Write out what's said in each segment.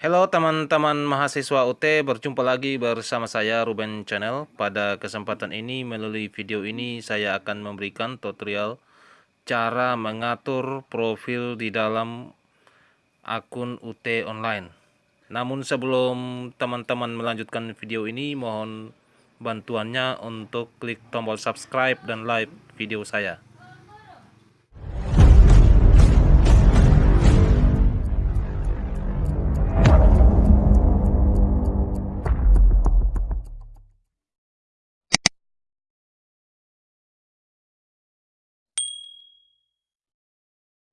Halo teman-teman mahasiswa UT, berjumpa lagi bersama saya Ruben Channel. Pada kesempatan ini melalui video ini saya akan memberikan tutorial cara mengatur profil di dalam akun UT online. Namun sebelum teman-teman melanjutkan video ini, mohon bantuannya untuk klik tombol subscribe dan like video saya.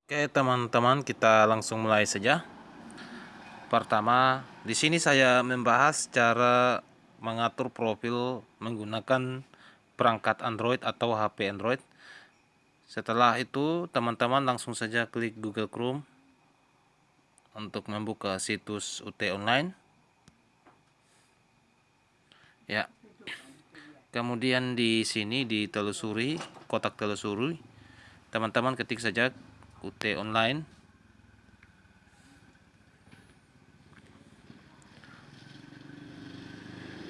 Oke teman-teman kita langsung mulai saja. Pertama di sini saya membahas cara mengatur profil menggunakan perangkat Android atau HP Android. Setelah itu teman-teman langsung saja klik Google Chrome untuk membuka situs UT Online. Ya. Kemudian di sini ditelusuri kotak telusuri teman-teman ketik saja UT online.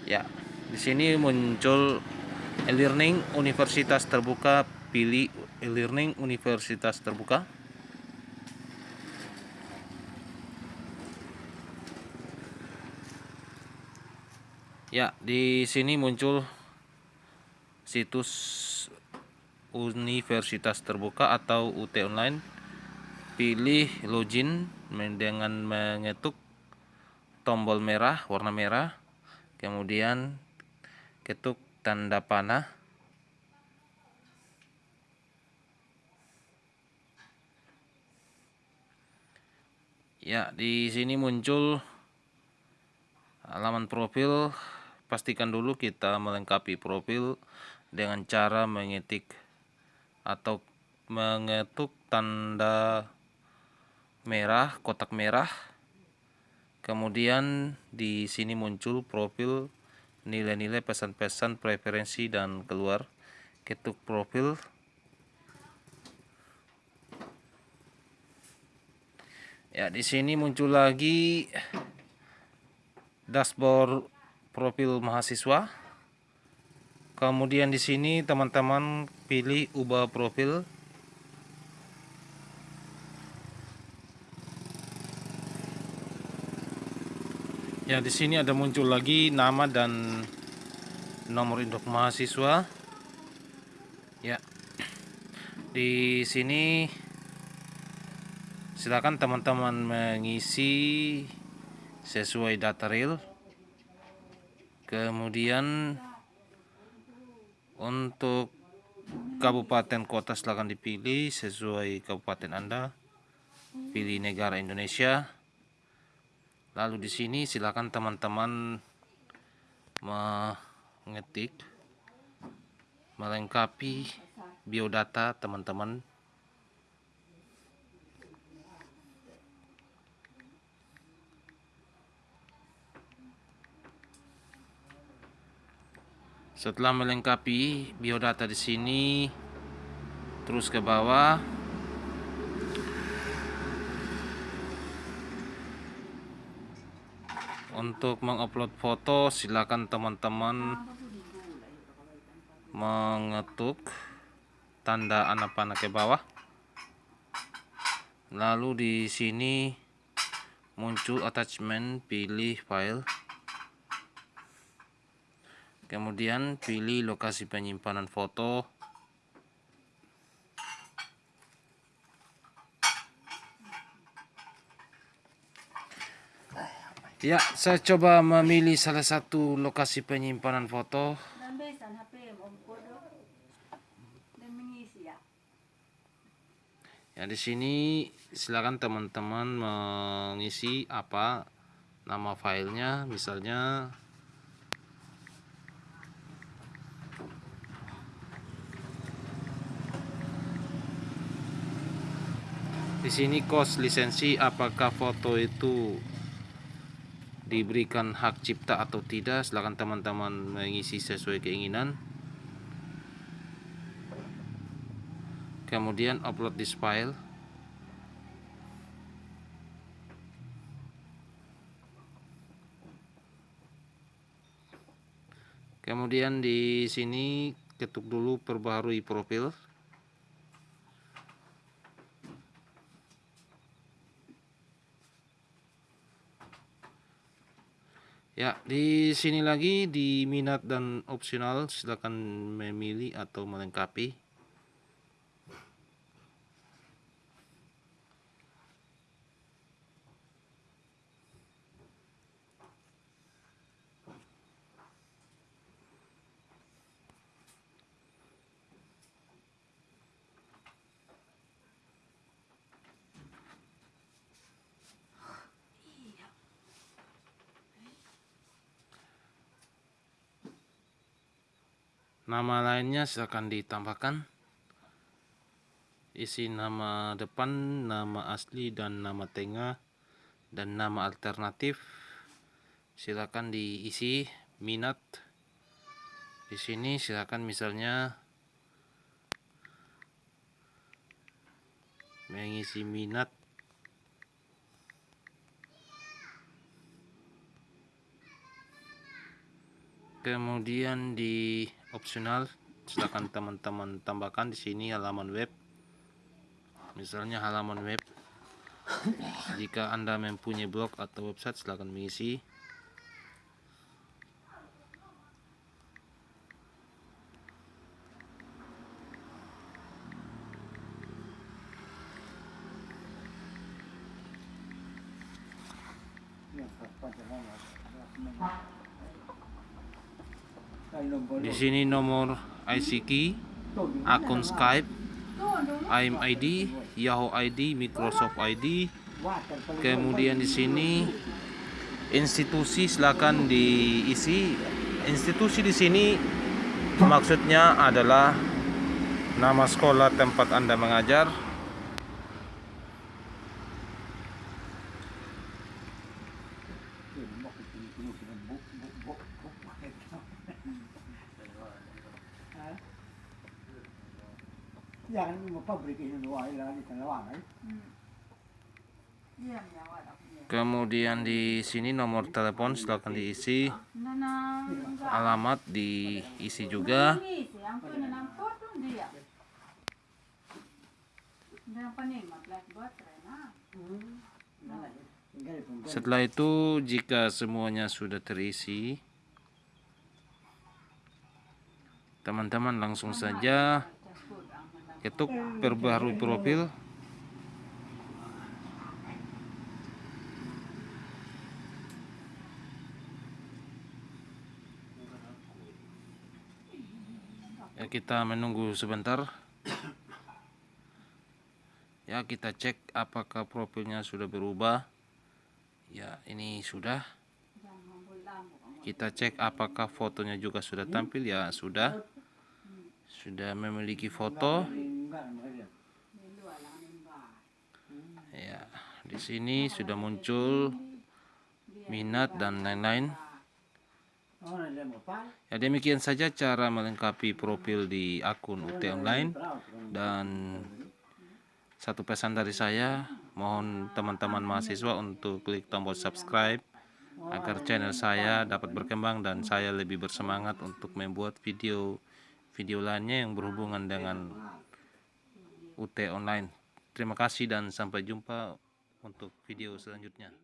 Ya di sini muncul e-learning universitas terbuka pilih e-learning universitas terbuka. Ya di sini muncul situs universitas terbuka atau UT online pilih login dengan mengetuk tombol merah warna merah kemudian ketuk tanda panah. Ya di sini muncul halaman profil. Pastikan dulu kita melengkapi profil dengan cara mengetik atau mengetuk tanda merah, kotak merah. Kemudian di sini muncul profil nilai-nilai pesan-pesan preferensi dan keluar. Ketuk profil. Ya, di sini muncul lagi dashboard profil mahasiswa. Kemudian di sini teman-teman pilih ubah profil Ya, di sini ada muncul lagi nama dan nomor induk mahasiswa. Ya. Di sini silakan teman-teman mengisi sesuai data real. Kemudian untuk kabupaten kota silakan dipilih sesuai kabupaten Anda. Pilih negara Indonesia lalu di sini silakan teman-teman mengetik melengkapi biodata teman-teman. Setelah melengkapi biodata di sini terus ke bawah untuk mengupload foto silakan teman-teman mengetuk tanda anak panah ke bawah. Lalu di sini muncul attachment pilih file. Kemudian pilih lokasi penyimpanan foto Ya, saya coba memilih salah satu lokasi penyimpanan foto. Ya, di sini silakan teman-teman mengisi apa nama filenya, misalnya di sini kos lisensi apakah foto itu diberikan hak cipta atau tidak silahkan teman-teman mengisi sesuai keinginan. Kemudian upload this file. Kemudian di sini ketuk dulu perbaharui profil. Di sini lagi di minat dan opsional silakan memilih atau melengkapi. Nama lainnya silakan ditambahkan. Isi nama depan, nama asli dan nama tengah dan nama alternatif. Silakan diisi minat. Di sini silakan misalnya mengisi minat kemudian di opsional silakan teman-teman tambahkan di sini halaman web misalnya halaman web jika anda mempunyai blog atau website silakan mengisi Di sini nomor ICQ, akun Skype, ID, Yahoo ID, Microsoft ID. Kemudian di sini institusi silakan diisi. Institusi di sini maksudnya adalah nama sekolah tempat Anda mengajar, Kemudian di sini nomor telepon silakan diisi. Alamat diisi juga. Setelah itu jika semuanya sudah terisi, teman-teman langsung saja ketuk perbaharui profil ya kita menunggu sebentar. Ya kita cek apakah profilnya sudah berubah. Ya ini sudah. Kita cek apakah fotonya juga sudah tampil. Ya sudah. Sudah memiliki foto ya di sini sudah muncul minat dan lain-lain. Ya demikian saja cara melengkapi profil di akun UT online. Dan satu pesan dari saya mohon teman-teman mahasiswa untuk klik tombol subscribe agar channel saya dapat berkembang dan saya lebih bersemangat untuk membuat video video lainnya yang berhubungan dengan UT online. Terima kasih dan sampai jumpa untuk video selanjutnya.